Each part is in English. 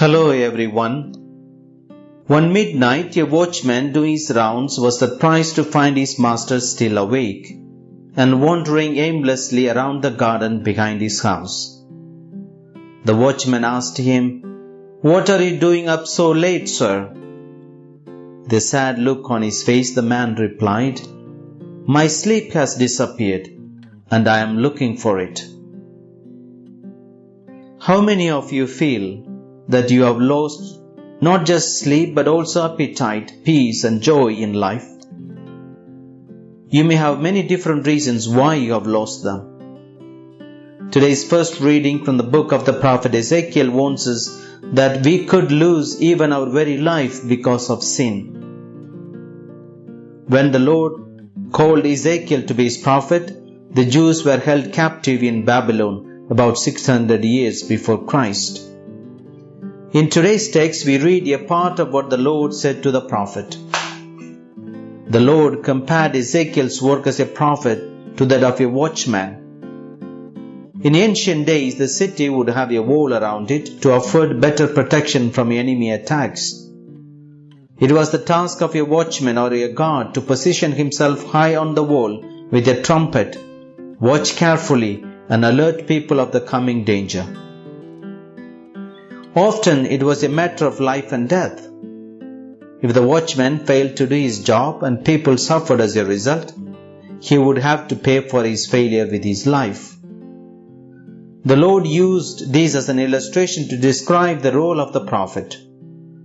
Hello everyone. One midnight, a watchman doing his rounds was surprised to find his master still awake and wandering aimlessly around the garden behind his house. The watchman asked him, What are you doing up so late, sir? The sad look on his face, the man replied, My sleep has disappeared and I am looking for it. How many of you feel that you have lost not just sleep but also appetite, peace, and joy in life. You may have many different reasons why you have lost them. Today's first reading from the book of the prophet Ezekiel warns us that we could lose even our very life because of sin. When the Lord called Ezekiel to be his prophet, the Jews were held captive in Babylon about 600 years before Christ. In today's text, we read a part of what the Lord said to the prophet. The Lord compared Ezekiel's work as a prophet to that of a watchman. In ancient days, the city would have a wall around it to afford better protection from enemy attacks. It was the task of a watchman or a guard to position himself high on the wall with a trumpet, watch carefully, and alert people of the coming danger. Often it was a matter of life and death. If the watchman failed to do his job and people suffered as a result, he would have to pay for his failure with his life. The Lord used this as an illustration to describe the role of the prophet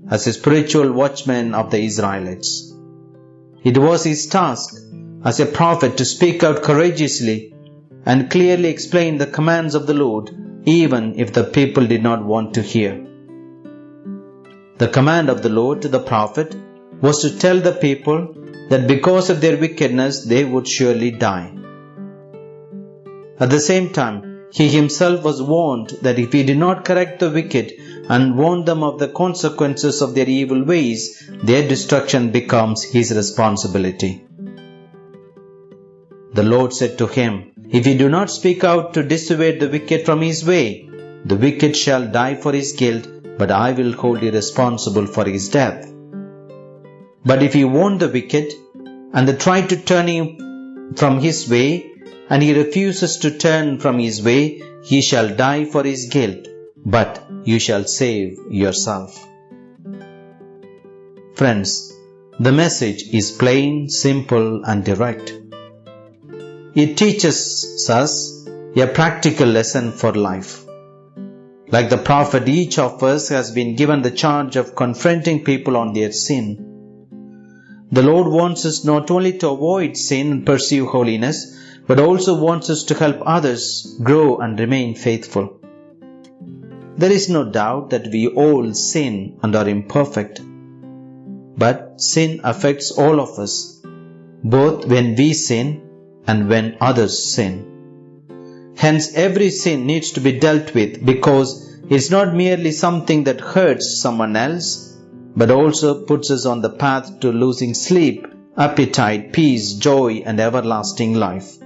as a spiritual watchman of the Israelites. It was his task as a prophet to speak out courageously and clearly explain the commands of the Lord even if the people did not want to hear. The command of the Lord to the prophet was to tell the people that because of their wickedness they would surely die. At the same time, he himself was warned that if he did not correct the wicked and warn them of the consequences of their evil ways, their destruction becomes his responsibility. The Lord said to him, If you do not speak out to dissuade the wicked from his way, the wicked shall die for his guilt, but I will hold you responsible for his death. But if you warn the wicked, and they try to turn him from his way, and he refuses to turn from his way, he shall die for his guilt, but you shall save yourself. Friends, the message is plain, simple, and direct. It teaches us a practical lesson for life. Like the prophet, each of us has been given the charge of confronting people on their sin. The Lord wants us not only to avoid sin and pursue holiness, but also wants us to help others grow and remain faithful. There is no doubt that we all sin and are imperfect. But sin affects all of us, both when we sin and when others sin. Hence, every sin needs to be dealt with because it's not merely something that hurts someone else, but also puts us on the path to losing sleep, appetite, peace, joy, and everlasting life.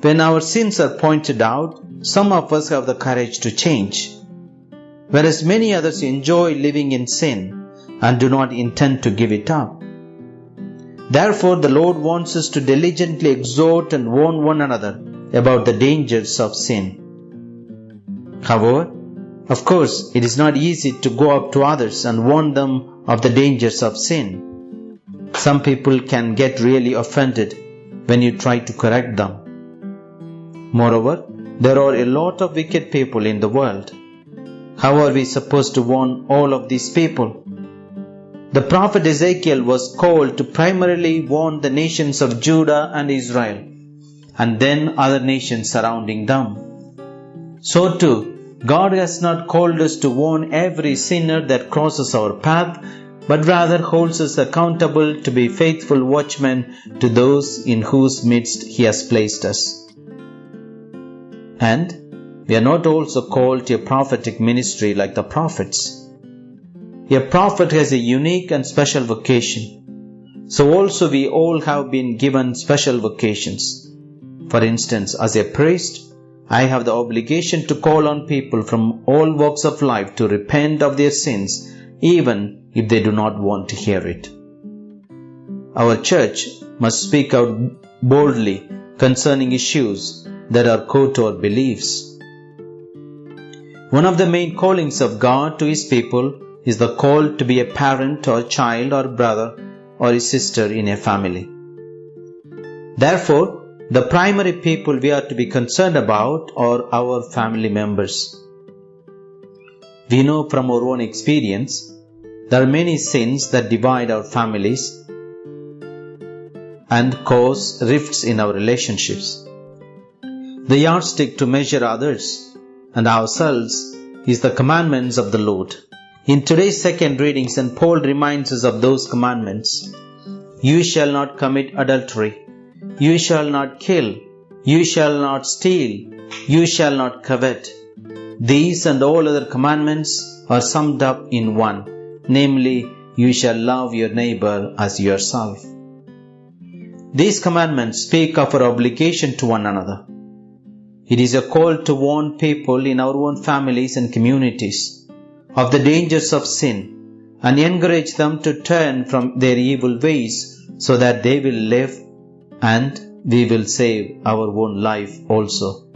When our sins are pointed out, some of us have the courage to change, whereas many others enjoy living in sin and do not intend to give it up. Therefore, the Lord wants us to diligently exhort and warn one another about the dangers of sin. However, of course, it is not easy to go up to others and warn them of the dangers of sin. Some people can get really offended when you try to correct them. Moreover, there are a lot of wicked people in the world. How are we supposed to warn all of these people? The prophet Ezekiel was called to primarily warn the nations of Judah and Israel, and then other nations surrounding them. So too, God has not called us to warn every sinner that crosses our path, but rather holds us accountable to be faithful watchmen to those in whose midst He has placed us. And we are not also called to a prophetic ministry like the prophets. A prophet has a unique and special vocation. So also we all have been given special vocations. For instance, as a priest, I have the obligation to call on people from all walks of life to repent of their sins, even if they do not want to hear it. Our church must speak out boldly concerning issues that are core to our beliefs. One of the main callings of God to His people is the call to be a parent or child or brother or a sister in a family. Therefore, the primary people we are to be concerned about are our family members. We know from our own experience there are many sins that divide our families and cause rifts in our relationships. The yardstick to measure others and ourselves is the commandments of the Lord. In today's second reading, St. Paul reminds us of those commandments. You shall not commit adultery. You shall not kill. You shall not steal. You shall not covet. These and all other commandments are summed up in one, namely, you shall love your neighbor as yourself. These commandments speak of our obligation to one another. It is a call to warn people in our own families and communities of the dangers of sin and encourage them to turn from their evil ways so that they will live and we will save our own life also.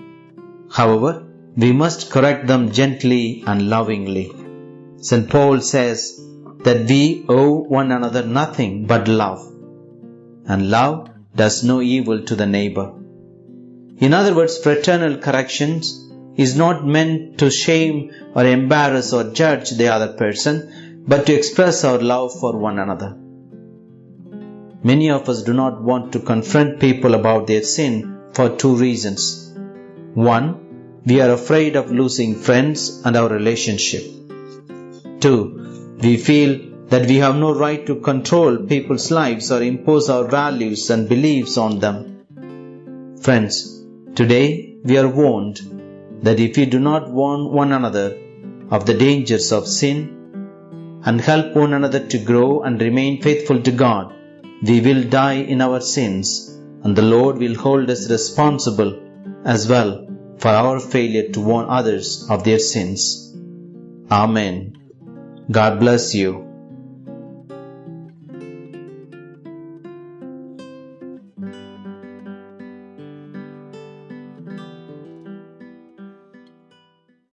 However, we must correct them gently and lovingly. St. Paul says that we owe one another nothing but love, and love does no evil to the neighbor. In other words, fraternal corrections is not meant to shame or embarrass or judge the other person, but to express our love for one another. Many of us do not want to confront people about their sin for two reasons. One, we are afraid of losing friends and our relationship. Two, we feel that we have no right to control people's lives or impose our values and beliefs on them. Friends, today we are warned that if we do not warn one another of the dangers of sin and help one another to grow and remain faithful to God, we will die in our sins and the Lord will hold us responsible as well for our failure to warn others of their sins. Amen. God bless you.